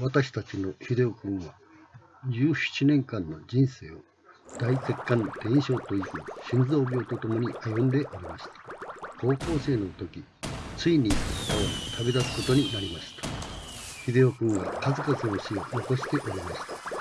私たちの秀夫君は17年間の人生を大血管転移症という心臓病とともに歩んでおりました。高校生の時ついに旅立つことになりました。秀夫君は数々の死を残しておりました。